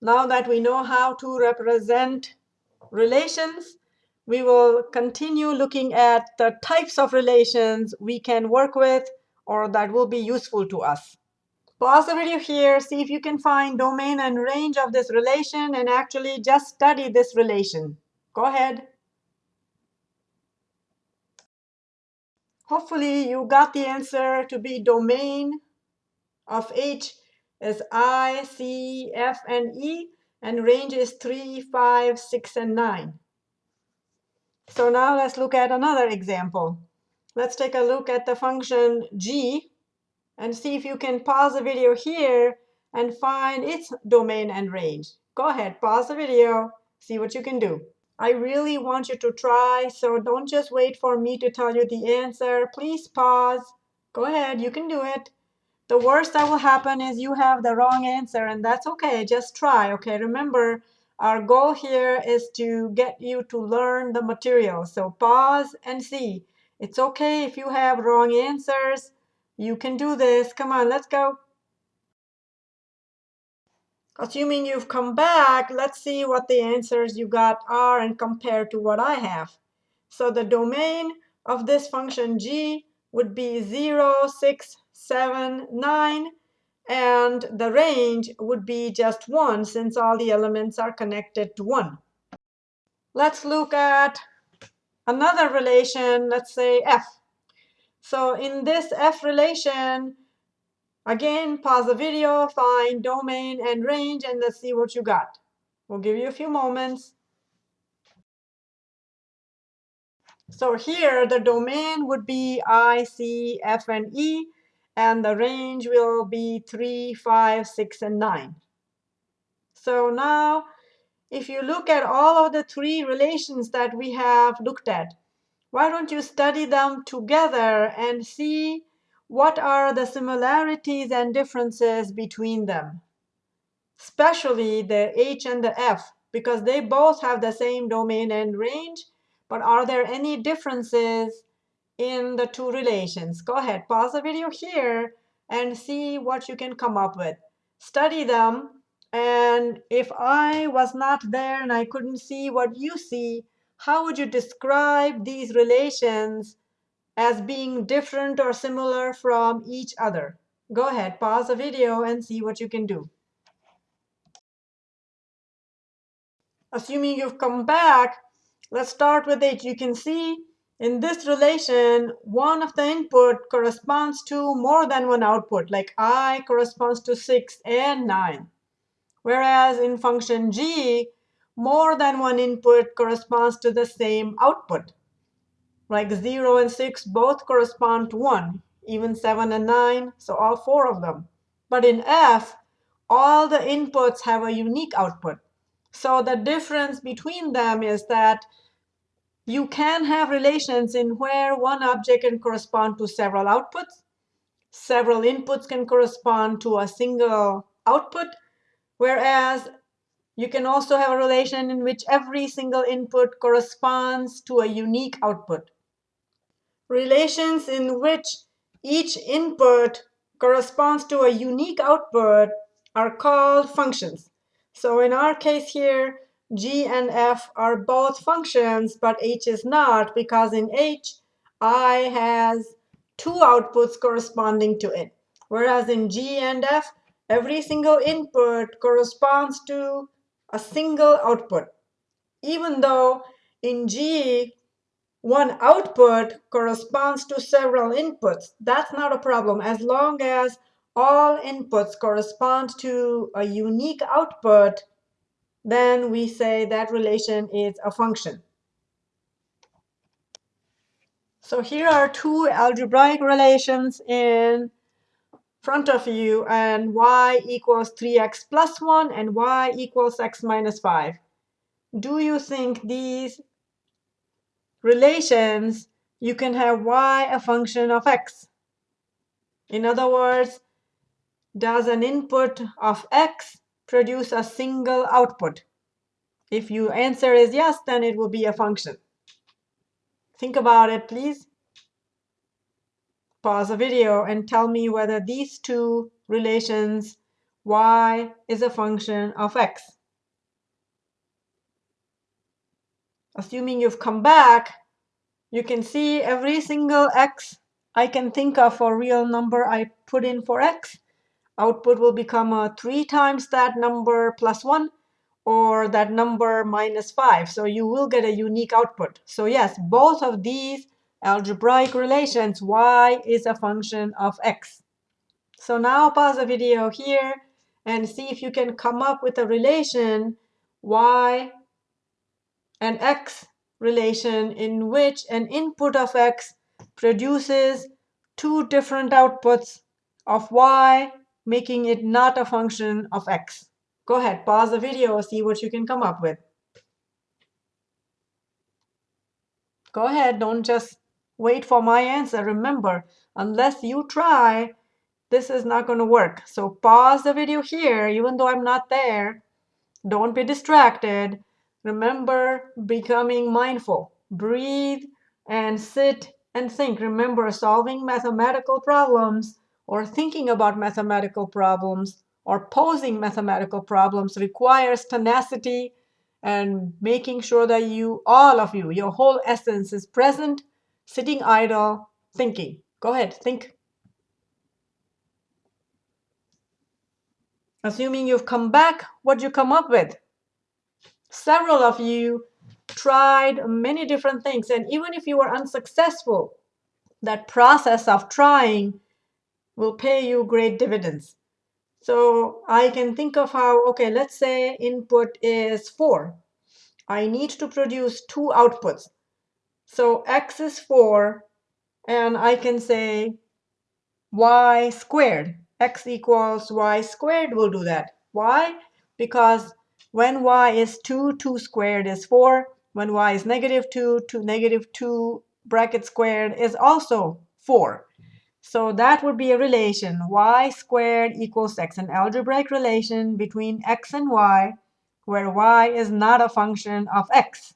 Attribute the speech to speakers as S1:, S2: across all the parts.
S1: Now that we know how to represent relations, we will continue looking at the types of relations we can work with or that will be useful to us. Pause the video here, see if you can find domain and range of this relation and actually just study this relation. Go ahead. Hopefully you got the answer to be domain of H is I, C, F, and E, and range is 3, 5, 6, and 9. So now let's look at another example. Let's take a look at the function g and see if you can pause the video here and find its domain and range. Go ahead, pause the video, see what you can do. I really want you to try, so don't just wait for me to tell you the answer. Please pause. Go ahead, you can do it. The worst that will happen is you have the wrong answer, and that's OK. Just try. OK, remember, our goal here is to get you to learn the material. So pause and see. It's OK if you have wrong answers. You can do this. Come on, let's go. Assuming you've come back, let's see what the answers you got are and compare to what I have. So the domain of this function g would be 0, 6, 7, 9. And the range would be just 1 since all the elements are connected to 1. Let's look at another relation, let's say f. So in this f relation, Again, pause the video, find domain and range, and let's see what you got. We'll give you a few moments. So here, the domain would be I, C, F, and E, and the range will be 3, 5, 6, and 9. So now, if you look at all of the three relations that we have looked at, why don't you study them together and see what are the similarities and differences between them? Especially the H and the F, because they both have the same domain and range. But are there any differences in the two relations? Go ahead, pause the video here and see what you can come up with. Study them. And if I was not there and I couldn't see what you see, how would you describe these relations as being different or similar from each other. Go ahead, pause the video and see what you can do. Assuming you've come back, let's start with it. You can see in this relation, one of the input corresponds to more than one output, like i corresponds to 6 and 9. Whereas in function g, more than one input corresponds to the same output like 0 and 6 both correspond to 1, even 7 and 9, so all four of them. But in F, all the inputs have a unique output. So the difference between them is that you can have relations in where one object can correspond to several outputs. Several inputs can correspond to a single output, whereas you can also have a relation in which every single input corresponds to a unique output relations in which each input corresponds to a unique output are called functions. So in our case here, g and f are both functions, but h is not, because in h, i has two outputs corresponding to it. Whereas in g and f, every single input corresponds to a single output. Even though in g, one output corresponds to several inputs. That's not a problem as long as all inputs correspond to a unique output, then we say that relation is a function. So here are two algebraic relations in front of you, and y equals 3x plus 1 and y equals x minus 5. Do you think these relations, you can have y a function of x. In other words, does an input of x produce a single output? If your answer is yes, then it will be a function. Think about it, please. Pause the video and tell me whether these two relations, y is a function of x. Assuming you've come back, you can see every single x I can think of a real number I put in for x. Output will become a 3 times that number plus 1 or that number minus 5. So you will get a unique output. So yes, both of these algebraic relations, y is a function of x. So now pause the video here and see if you can come up with a relation y and x relation in which an input of x produces two different outputs of y, making it not a function of x. Go ahead, pause the video, see what you can come up with. Go ahead, don't just wait for my answer. Remember, unless you try, this is not going to work. So pause the video here, even though I'm not there. Don't be distracted. Remember becoming mindful. Breathe and sit and think. Remember, solving mathematical problems or thinking about mathematical problems or posing mathematical problems requires tenacity and making sure that you, all of you, your whole essence is present, sitting idle, thinking. Go ahead, think. Assuming you've come back, what'd you come up with? Several of you tried many different things, and even if you were unsuccessful, that process of trying will pay you great dividends. So I can think of how, okay, let's say input is 4. I need to produce two outputs. So x is 4, and I can say y squared. x equals y squared will do that. Why? Because when y is 2, 2 squared is 4. When y is negative 2, 2 negative 2 bracket squared is also 4. So that would be a relation, y squared equals x, an algebraic relation between x and y, where y is not a function of x.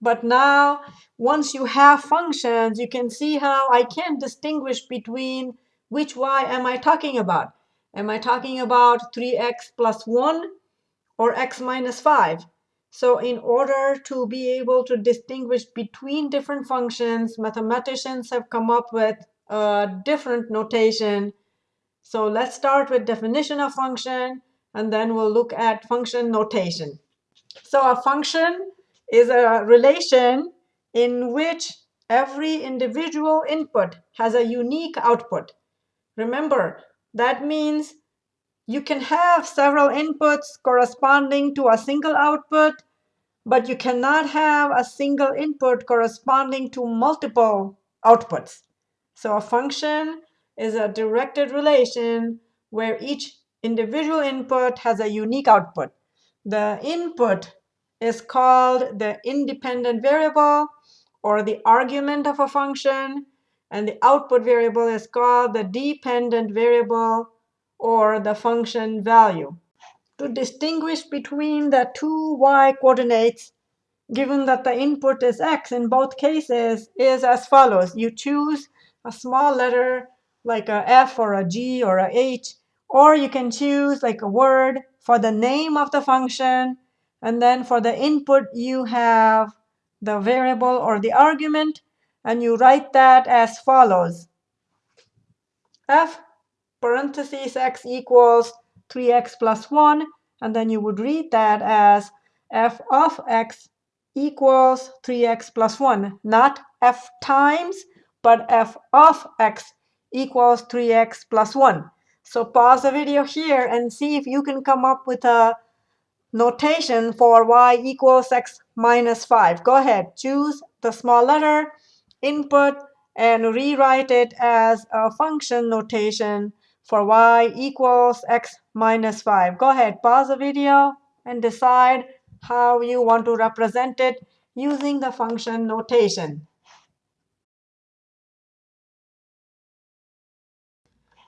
S1: But now, once you have functions, you can see how I can distinguish between which y am I talking about. Am I talking about 3x plus 1 or x minus 5? So in order to be able to distinguish between different functions, mathematicians have come up with a different notation. So let's start with definition of function, and then we'll look at function notation. So a function is a relation in which every individual input has a unique output. Remember, that means you can have several inputs corresponding to a single output, but you cannot have a single input corresponding to multiple outputs. So a function is a directed relation where each individual input has a unique output. The input is called the independent variable or the argument of a function, and the output variable is called the dependent variable or the function value. To distinguish between the two y coordinates, given that the input is x in both cases, is as follows. You choose a small letter like a F or a G or a H, or you can choose like a word for the name of the function, and then for the input you have the variable or the argument, and you write that as follows. F parentheses x equals 3x plus 1, and then you would read that as f of x equals 3x plus 1, not f times, but f of x equals 3x plus 1. So pause the video here and see if you can come up with a notation for y equals x minus 5. Go ahead, choose the small letter, input, and rewrite it as a function notation for y equals x minus 5. Go ahead, pause the video and decide how you want to represent it using the function notation.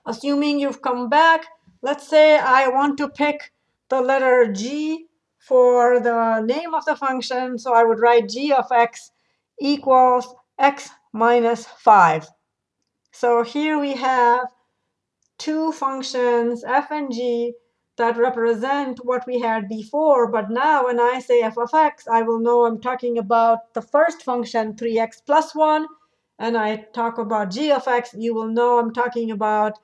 S1: Assuming you've come back, let's say I want to pick the letter g for the name of the function. So I would write g of x equals x minus 5. So here we have two functions, f and g, that represent what we had before. But now when I say f of x, I will know I'm talking about the first function, 3x plus 1. And I talk about g of x, you will know I'm talking about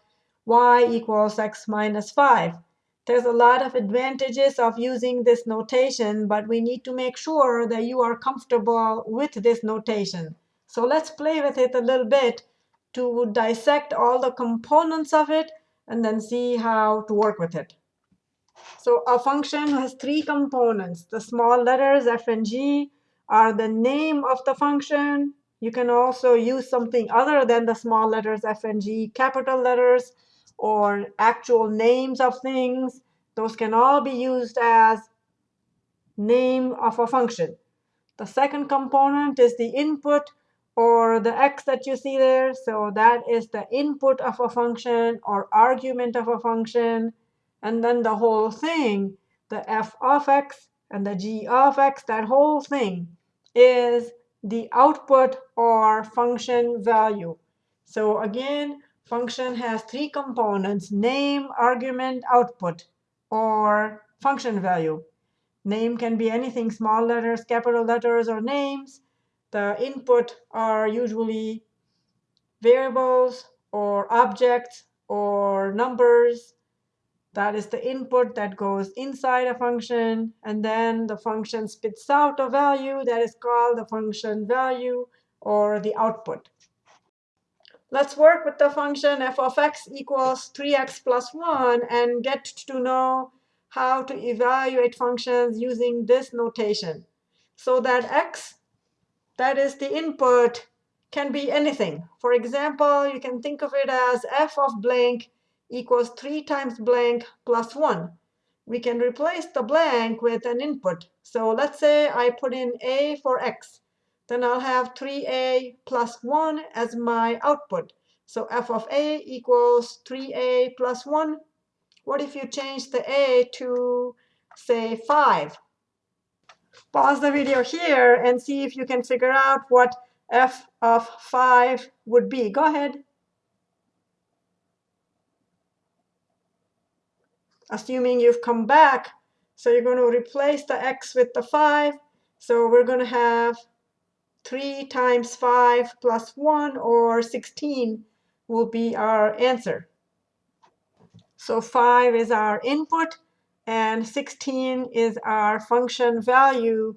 S1: y equals x minus 5. There's a lot of advantages of using this notation, but we need to make sure that you are comfortable with this notation. So let's play with it a little bit to dissect all the components of it and then see how to work with it. So a function has three components. The small letters f and g are the name of the function. You can also use something other than the small letters f and g, capital letters, or actual names of things. Those can all be used as name of a function. The second component is the input or the x that you see there. So that is the input of a function or argument of a function. And then the whole thing, the f of x and the g of x, that whole thing is the output or function value. So again, function has three components, name, argument, output, or function value. Name can be anything, small letters, capital letters, or names. The input are usually variables or objects or numbers. That is the input that goes inside a function. And then the function spits out a value that is called the function value or the output. Let's work with the function f of x equals 3x plus 1 and get to know how to evaluate functions using this notation. So that x, that is the input, can be anything. For example, you can think of it as f of blank equals 3 times blank plus 1. We can replace the blank with an input. So let's say I put in a for x. Then I'll have 3a plus 1 as my output. So f of a equals 3a plus 1. What if you change the a to, say, 5? Pause the video here and see if you can figure out what f of 5 would be. Go ahead. Assuming you've come back, so you're going to replace the x with the 5. So we're going to have 3 times 5 plus 1, or 16, will be our answer. So 5 is our input, and 16 is our function value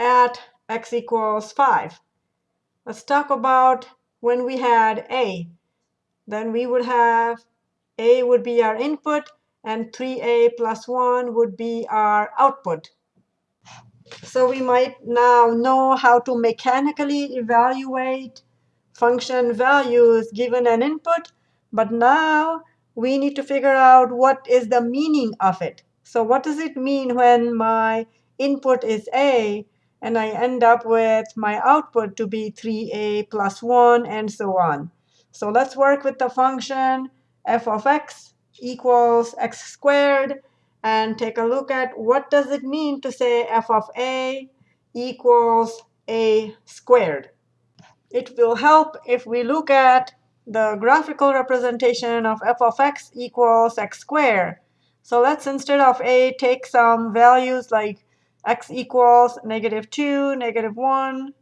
S1: at x equals 5. Let's talk about when we had a. Then we would have a would be our input, and 3a plus 1 would be our output. So we might now know how to mechanically evaluate function values given an input. But now we need to figure out what is the meaning of it. So what does it mean when my input is a, and I end up with my output to be 3a plus 1, and so on. So let's work with the function f of x equals x squared and take a look at what does it mean to say f of a equals a squared. It will help if we look at the graphical representation of f of x equals x squared. So let's, instead of a, take some values like x equals negative 2, negative 1,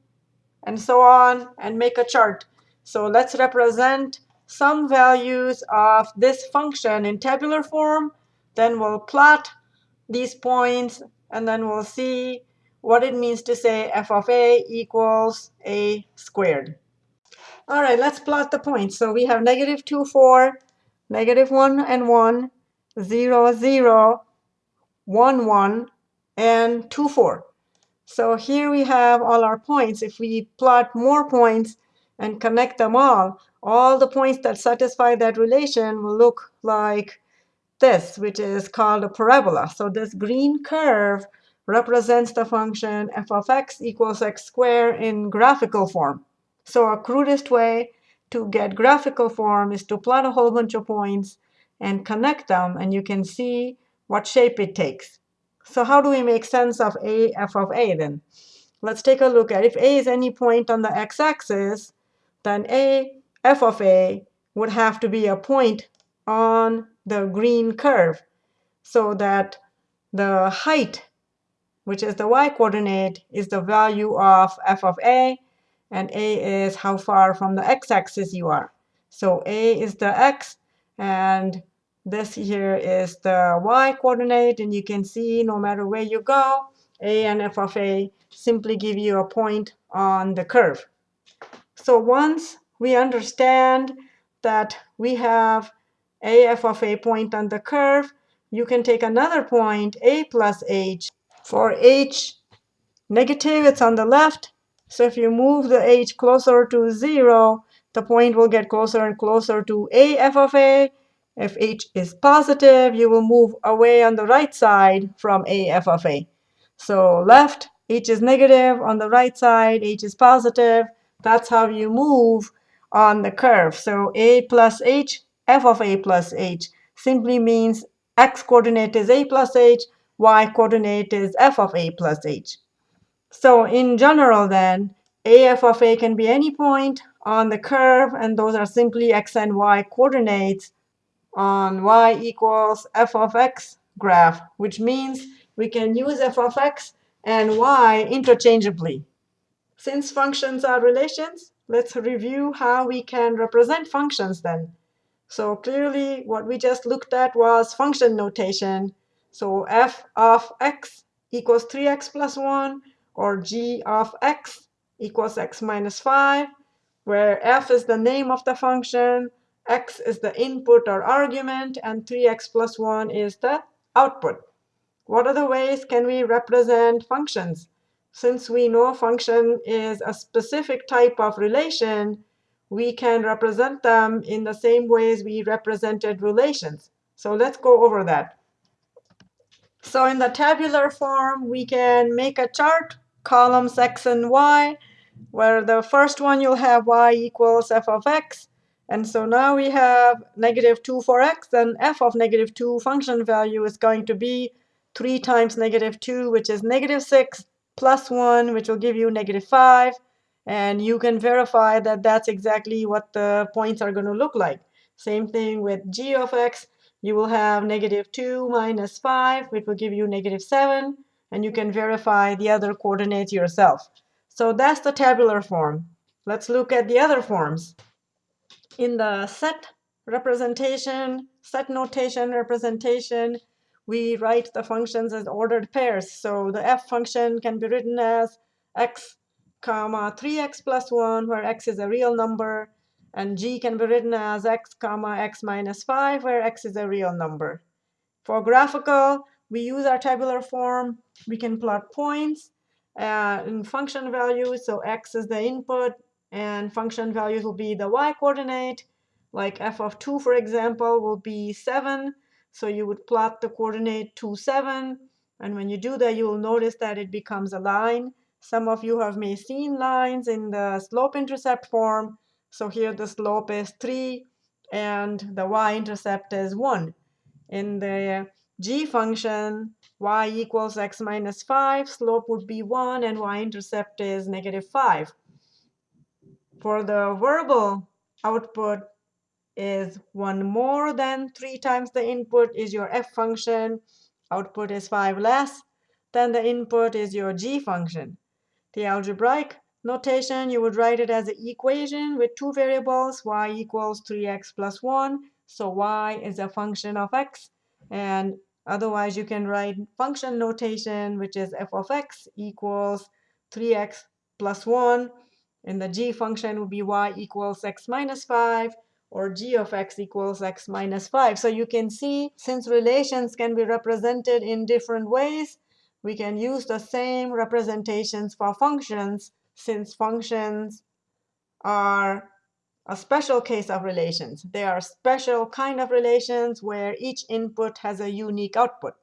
S1: and so on, and make a chart. So let's represent some values of this function in tabular form then we'll plot these points, and then we'll see what it means to say f of a equals a squared. All right, let's plot the points. So we have negative 2, 4, negative 1 and 1, 0, 0, 1, 1, and 2, 4. So here we have all our points. If we plot more points and connect them all, all the points that satisfy that relation will look like this, which is called a parabola. So this green curve represents the function f of x equals x squared in graphical form. So a crudest way to get graphical form is to plot a whole bunch of points and connect them, and you can see what shape it takes. So how do we make sense of a f of a then? Let's take a look at if a is any point on the x-axis, then a f of a would have to be a point on the green curve so that the height, which is the y coordinate, is the value of f of a, and a is how far from the x-axis you are. So a is the x, and this here is the y coordinate, and you can see no matter where you go, a and f of a simply give you a point on the curve. So once we understand that we have a f of a point on the curve, you can take another point, a plus h. For h negative, it's on the left. So if you move the h closer to 0, the point will get closer and closer to a f of a. If h is positive, you will move away on the right side from a f of a. So left, h is negative. On the right side, h is positive. That's how you move on the curve. So a plus h, f of a plus h simply means x coordinate is a plus h, y coordinate is f of a plus h. So in general then, af of a can be any point on the curve, and those are simply x and y coordinates on y equals f of x graph, which means we can use f of x and y interchangeably. Since functions are relations, let's review how we can represent functions then. So clearly, what we just looked at was function notation. So f of x equals 3x plus 1, or g of x equals x minus 5, where f is the name of the function, x is the input or argument, and 3x plus 1 is the output. What other ways can we represent functions? Since we know function is a specific type of relation, we can represent them in the same ways we represented relations. So let's go over that. So in the tabular form, we can make a chart, columns x and y, where the first one you'll have y equals f of x. And so now we have negative 2 for x, and f of negative 2 function value is going to be 3 times negative 2, which is negative 6, plus 1, which will give you negative 5. And you can verify that that's exactly what the points are going to look like. Same thing with g of x. You will have negative 2 minus 5, which will give you negative 7. And you can verify the other coordinates yourself. So that's the tabular form. Let's look at the other forms. In the set representation, set notation representation, we write the functions as ordered pairs. So the f function can be written as x comma 3x plus 1, where x is a real number. And g can be written as x comma x minus 5, where x is a real number. For graphical, we use our tabular form. We can plot points uh, in function values. So x is the input, and function values will be the y coordinate. Like f of 2, for example, will be 7. So you would plot the coordinate 2, 7. And when you do that, you will notice that it becomes a line. Some of you have may seen lines in the slope-intercept form. So here the slope is 3, and the y-intercept is 1. In the g function, y equals x minus 5, slope would be 1, and y-intercept is negative 5. For the verbal output, is 1 more than 3 times the input is your f function. Output is 5 less than the input is your g function. The algebraic notation, you would write it as an equation with two variables, y equals 3x plus 1. So y is a function of x. And otherwise, you can write function notation, which is f of x equals 3x plus 1. And the g function would be y equals x minus 5 or g of x equals x minus 5. So you can see, since relations can be represented in different ways, we can use the same representations for functions, since functions are a special case of relations. They are special kind of relations where each input has a unique output.